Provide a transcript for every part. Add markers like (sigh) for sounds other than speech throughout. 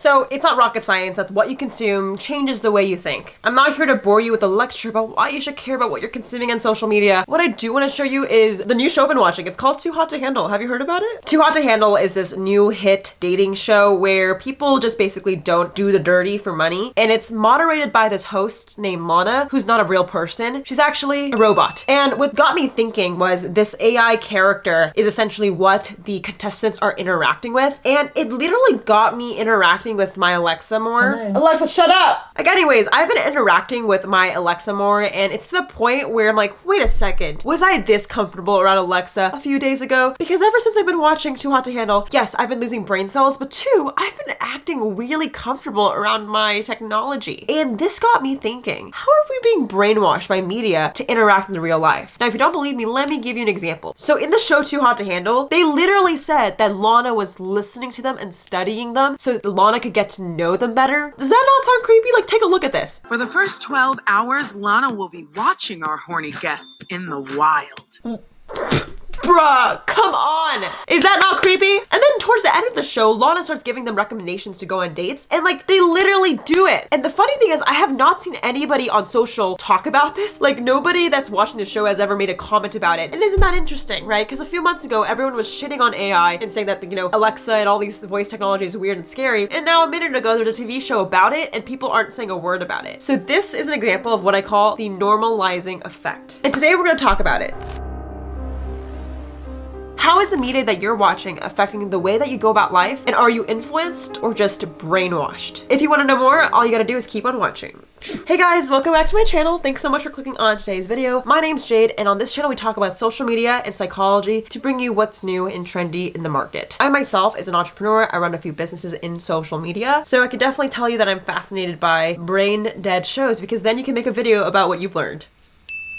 So it's not rocket science that what you consume changes the way you think. I'm not here to bore you with a lecture about why you should care about what you're consuming on social media. What I do want to show you is the new show I've been watching. It's called Too Hot to Handle. Have you heard about it? Too Hot to Handle is this new hit dating show where people just basically don't do the dirty for money. And it's moderated by this host named Lana, who's not a real person. She's actually a robot. And what got me thinking was this AI character is essentially what the contestants are interacting with. And it literally got me interacting with my Alexa more. Alexa, shut up! Like, anyways, I've been interacting with my Alexa more, and it's to the point where I'm like, wait a second, was I this comfortable around Alexa a few days ago? Because ever since I've been watching Too Hot to Handle, yes, I've been losing brain cells, but two, I've been acting really comfortable around my technology. And this got me thinking, how are we being brainwashed by media to interact in the real life? Now, if you don't believe me, let me give you an example. So in the show Too Hot to Handle, they literally said that Lana was listening to them and studying them so that Lana could get to know them better. Does that not sound creepy? Like, take a look at this. For the first 12 hours, Lana will be watching our horny guests in the wild. Bruh, come on. Is that not creepy? And then towards the end of the show, Lana starts giving them recommendations to go on dates, and like they literally do it. And the funny thing is, I have not seen anybody on social talk about this. Like nobody that's watching the show has ever made a comment about it. And isn't that interesting, right? Because a few months ago, everyone was shitting on AI and saying that, you know, Alexa and all these voice technology is weird and scary. And now a minute ago, there's a TV show about it, and people aren't saying a word about it. So this is an example of what I call the normalizing effect. And today we're gonna talk about it. How is the media that you're watching affecting the way that you go about life? And are you influenced or just brainwashed? If you want to know more, all you gotta do is keep on watching. Hey guys, welcome back to my channel. Thanks so much for clicking on today's video. My name's Jade, and on this channel we talk about social media and psychology to bring you what's new and trendy in the market. I myself, as an entrepreneur, I run a few businesses in social media, so I can definitely tell you that I'm fascinated by brain dead shows because then you can make a video about what you've learned.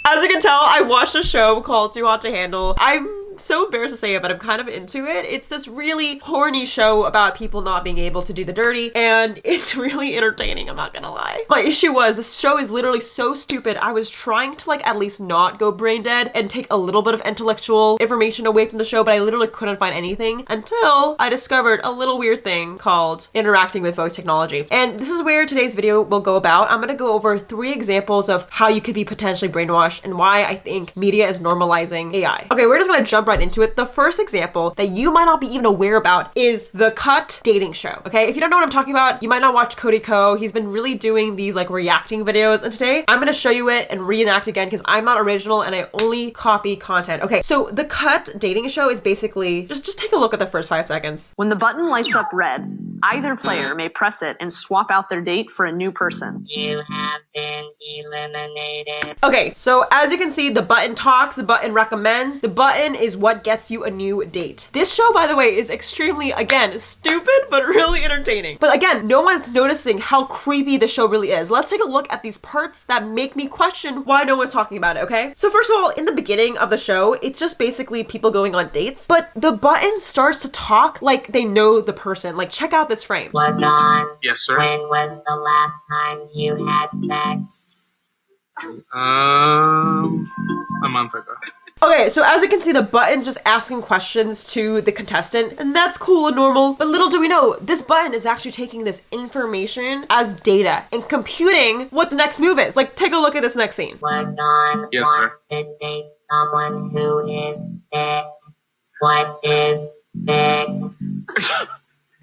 As you can tell, I watched a show called Too Hot to Handle. I'm so embarrassed to say it, but I'm kind of into it. It's this really horny show about people not being able to do the dirty, and (laughs) it's really entertaining, I'm not gonna lie. My issue was this show is literally so stupid. I was trying to like at least not go brain dead and take a little bit of intellectual information away from the show, but I literally couldn't find anything until I discovered a little weird thing called interacting with voice technology. And this is where today's video will go about. I'm gonna go over three examples of how you could be potentially brainwashed and why I think media is normalizing AI. Okay, we're just gonna jump right into it. The first example that you might not be even aware about is the Cut dating show. Okay, if you don't know what I'm talking about, you might not watch Cody Ko. He's been really doing these like reacting videos, and today I'm gonna show you it and reenact again because I'm not original and I only copy content. Okay, so the Cut dating show is basically just just take a look at the first five seconds. When the button lights up red, either player may press it and swap out their date for a new person. You have been eliminated. Okay, so as you can see, the button talks, the button recommends, the button is what gets you a new date. This show, by the way, is extremely, again, stupid, but really entertaining. But again, no one's noticing how creepy the show really is. Let's take a look at these parts that make me question why no one's talking about it, okay? So first of all, in the beginning of the show, it's just basically people going on dates, but the button starts to talk like they know the person. Like, check out this frame. What on? Yes, sir. When was the last time you had sex? Um, a month ago. Okay, so as you can see, the button's just asking questions to the contestant, and that's cool and normal. But little do we know, this button is actually taking this information as data and computing what the next move is. Like, take a look at this next scene. What on? Yes, sir. to date someone who is thick? What is thick?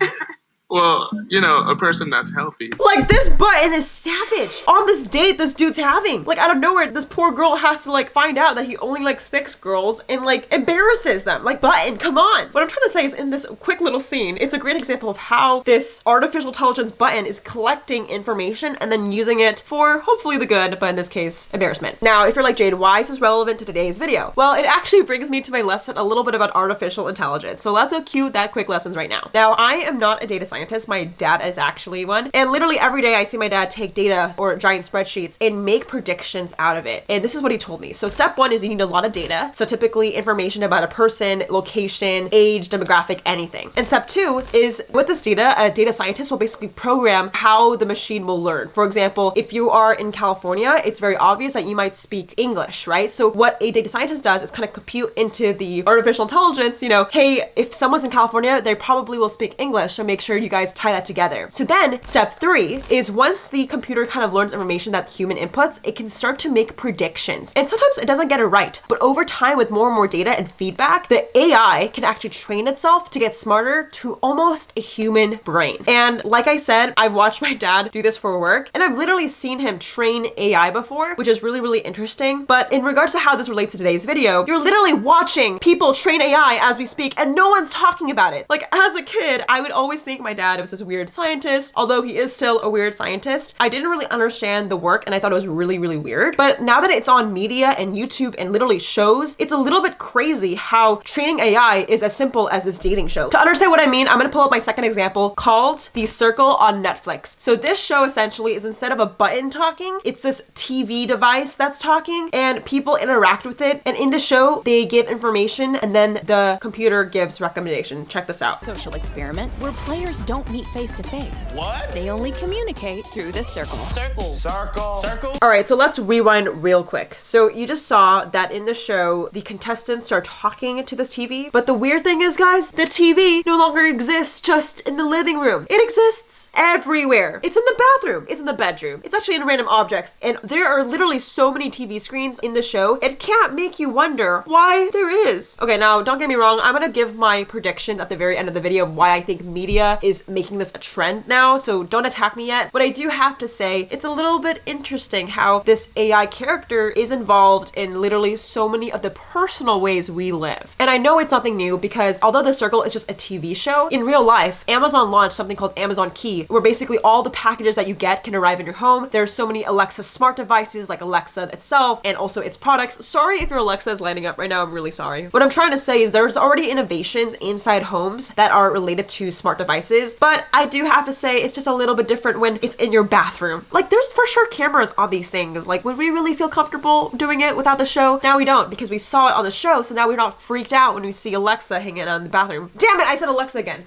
(laughs) Well, you know, a person that's healthy. Like, this button is savage. On this date this dude's having. Like, out of nowhere, this poor girl has to, like, find out that he only likes thick girls and, like, embarrasses them. Like, button, come on. What I'm trying to say is in this quick little scene, it's a great example of how this artificial intelligence button is collecting information and then using it for hopefully the good, but in this case, embarrassment. Now, if you're like, Jade, why is this relevant to today's video? Well, it actually brings me to my lesson a little bit about artificial intelligence. So let's go cue that quick lessons right now. Now, I am not a data scientist. My dad is actually one. And literally every day I see my dad take data or giant spreadsheets and make predictions out of it. And this is what he told me. So step one is you need a lot of data. So typically information about a person, location, age, demographic, anything. And step two is with this data, a data scientist will basically program how the machine will learn. For example, if you are in California, it's very obvious that you might speak English, right? So what a data scientist does is kind of compute into the artificial intelligence, you know, hey, if someone's in California, they probably will speak English. So make sure you you guys tie that together. So then step three is once the computer kind of learns information that human inputs, it can start to make predictions. And sometimes it doesn't get it right, but over time with more and more data and feedback, the AI can actually train itself to get smarter to almost a human brain. And like I said, I've watched (laughs) my dad do this for work and I've literally seen him train AI before, which is really, really interesting. But in regards to how this relates to today's video, you're literally watching people train AI as we speak and no one's talking about it. Like as a kid, I would always think my dad was this weird scientist, although he is still a weird scientist. I didn't really understand the work and I thought it was really, really weird. But now that it's on media and YouTube and literally shows, it's a little bit crazy how training AI is as simple as this dating show. To understand what I mean, I'm gonna pull up my second example called The Circle on Netflix. So this show essentially is instead of a button talking, it's this TV device that's talking and people interact with it. And in the show, they give information and then the computer gives recommendation. Check this out. social experiment where players don't meet face to face. What? They only communicate through the circle. Circle. Circle. Circle. All right, so let's rewind real quick. So you just saw that in the show, the contestants start talking to this TV. But the weird thing is, guys, the TV no longer exists just in the living room. It exists everywhere. It's in the bathroom. It's in the bedroom. It's actually in random objects. And there are literally so many TV screens in the show. It can't make you wonder why there is. Okay, now don't get me wrong. I'm gonna give my prediction at the very end of the video of why I think media is making this a trend now. So don't attack me yet. But I do have to say it's a little bit interesting how this AI character is involved in literally so many of the personal ways we live. And I know it's nothing new because although The Circle is just a TV show, in real life, Amazon launched something called Amazon Key, where basically all the packages that you get can arrive in your home. There's so many Alexa smart devices like Alexa itself and also its products. Sorry if your Alexa is lighting up right now, I'm really sorry. What I'm trying to say is there's already innovations inside homes that are related to smart devices, but I do have to say it's just a little bit different when it's in your bathroom. Like there's for sure cameras on these things. Like would we really feel comfortable doing it without the show? Now we don't because we saw it on the show, so now we're not freaked out when we see Alexa hanging out in the bathroom. Damn it, I said Alexa again.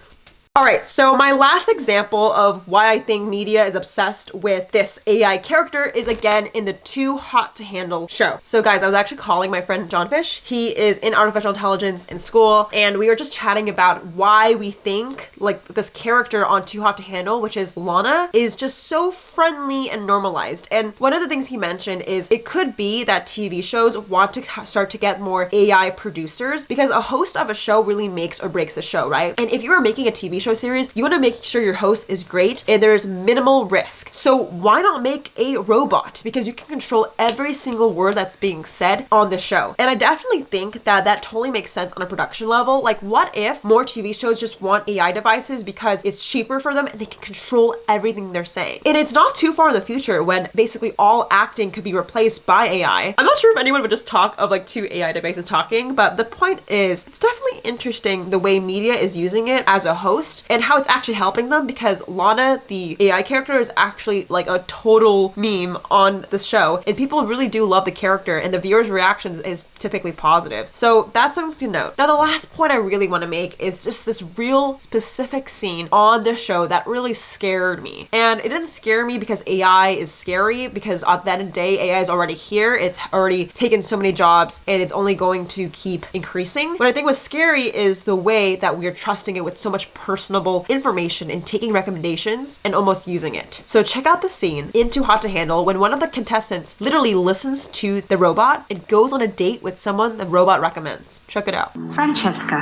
All right, so my last example of why I think media is obsessed with this AI character is again in the Too Hot to Handle show. So guys, I was actually calling my friend John Fish. He is in artificial intelligence in school, and we were just chatting about why we think like this character on Too Hot to Handle, which is Lana, is just so friendly and normalized. And one of the things he mentioned is it could be that TV shows want to start to get more AI producers because a host of a show really makes or breaks the show, right? And if you are making a TV show series, you want to make sure your host is great and there's minimal risk. So why not make a robot? Because you can control every single word that's being said on the show. And I definitely think that that totally makes sense on a production level. Like what if more TV shows just want AI devices because it's cheaper for them and they can control everything they're saying. And it's not too far in the future when basically all acting could be replaced by AI. I'm not sure if anyone would just talk of like two AI devices talking, but the point is it's definitely interesting the way media is using it as a host and how it's actually helping them because Lana, the AI character, is actually like a total meme on the show. And people really do love the character and the viewers' reaction is typically positive. So that's something to note. Now, the last point I really want to make is just this real specific scene on the show that really scared me. And it didn't scare me because AI is scary because at the end of the day, AI is already here. It's already taken so many jobs and it's only going to keep increasing. What I think was scary is the way that we are trusting it with so much personable information and taking recommendations and almost using it. So check out the scene in Too Hot to Handle when one of the contestants literally listens to the robot and goes on a date with someone the robot recommends. Check it out. Francesca,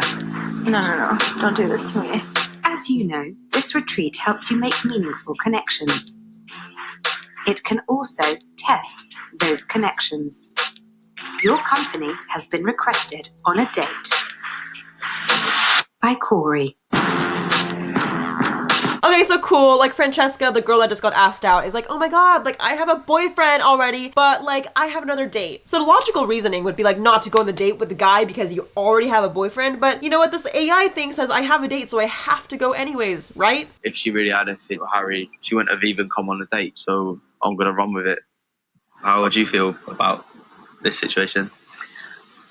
No, no, no. Don't do this to me. as you know, this retreat helps you make meaningful connections. It can also test those connections. Your company has been requested on a date by Corey. So cool. Like Francesca, the girl that just got asked out, is like, oh my god, like I have a boyfriend already, but like I have another date. So the logical reasoning would be like not to go on the date with the guy because you already have a boyfriend. But you know what? This AI thing says I have a date, so I have to go anyways, right? if she really had anything with Harry, she wouldn't have even come on a date. So I'm gonna run with it. How would you feel about this situation?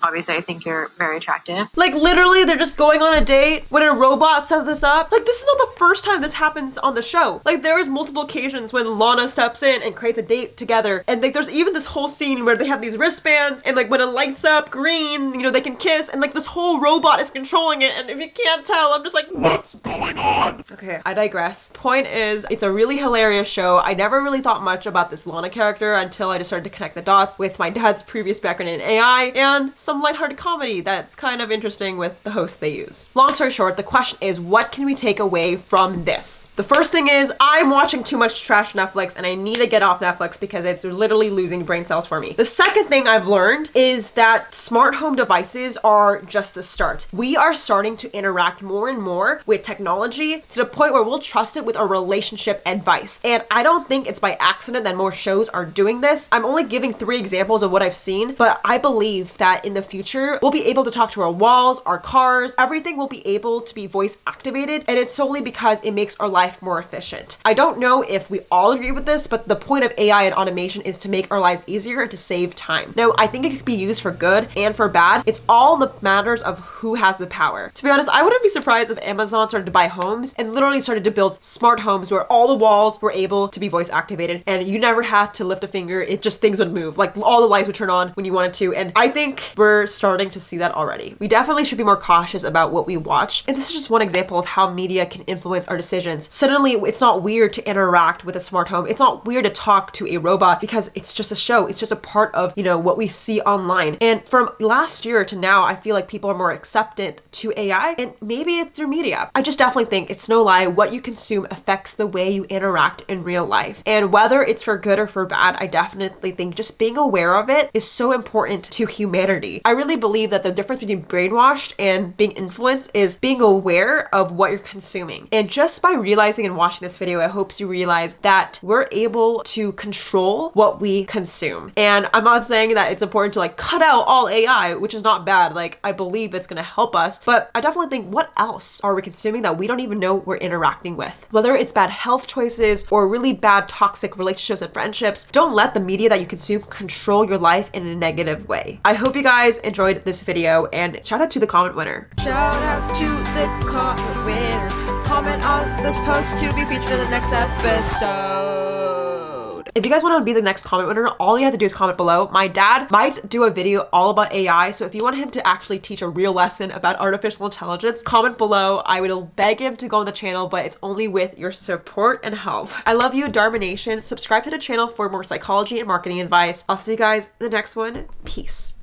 Obviously, I think you're very attractive. Like literally, they're just going on a date when a robot set this up. Like this is not the first time this happens on the show. Like there is multiple occasions when Lana steps in and creates a date together, and like there's even this whole scene where they have these wristbands, and like when it lights up green, you know they can kiss, and like this whole robot is controlling it. And if you can't tell, I'm just like, what's going on? Okay, I digress. Point is, it's a really hilarious show. I never really thought much about this Lana character until I just started to connect the dots with my dad's previous background in AI and some lighthearted comedy that's kind of interesting with the host they use. Long story short, the question is what can we take away from this? The first thing is I'm watching too much trash Netflix and I need to get off Netflix because it's literally losing brain cells for me. The second thing I've learned is that smart home devices are just the start. We are starting to interact more and more with technology to the point where we'll trust it with our relationship advice. And I don't think it's by accident that more shows are doing this. I'm only giving three examples of what I've seen, but I believe that in the future, we'll be able to talk to our walls, our cars, everything will be able to be voice activated. And it's solely because it makes our life more efficient. I don't know if we all agree with this, but the point of AI and automation is to make our lives easier and to save time. Now, I think it could be used for good and for bad. It's all the matters of who has the power. To be honest, I wouldn't be surprised if Amazon started to buy homes and literally started to build smart homes where all the walls were able to be voice activated and you never had to lift a finger. It just things would move. Like all the lights would turn on when you wanted to. And I think we're starting to see that already. We definitely should be more cautious about what we watch. And this is just one example of how media can influence our decisions. Suddenly, it's not weird to interact with a smart home. It's not weird to talk to a robot because it's just a show. It's just a part of, you know, what we see online. And from last year to now, I feel like people are more accepted to AI and maybe it's through media. I just definitely think it's no lie what you consume affects the way you interact in real life. And whether it's for good or for bad, I definitely think just being aware of it is so important to humanity. I really believe that the difference between brainwashed and being influenced is being aware of what you're consuming. And just by realizing and watching this video, I hope you realize that we're able to control what we consume. And I'm not saying that it's important to like cut out all AI, which is not bad. Like I believe it's going to help us, but I definitely think what else are we consuming that we don't even know we're interacting with? Whether it's bad health choices or really bad toxic relationships and friendships, don't let the media that you consume control your life in a negative way. I hope you guys enjoyed this video and shout out to the comment winner. Shout out to the comment winner. Comment on this post to be featured in the next episode. If you guys want to be the next comment winner, all you have to do is comment below. My dad might do a video all about AI, so if you want him to actually teach a real lesson about artificial intelligence, comment below. I would beg him to go on the channel, but it's only with your support and help. I love you, Dharma Nation. Subscribe to the channel for more psychology and marketing advice. I'll see you guys in the next one. Peace.